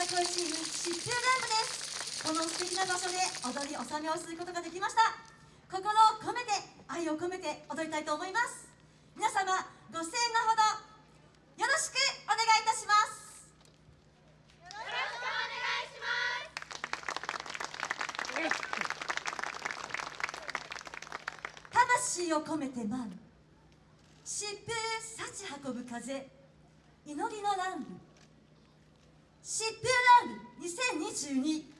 さこいチーム疾風ライブですこの素敵な場所で踊り納めをすることができました心を込めて愛を込めて踊りたいと思います皆様ご声援のほどよろしくお願いいたしますよろしくお願いします魂を込めて舞う疾風幸運ぶ風祈りの乱舞シップラン2022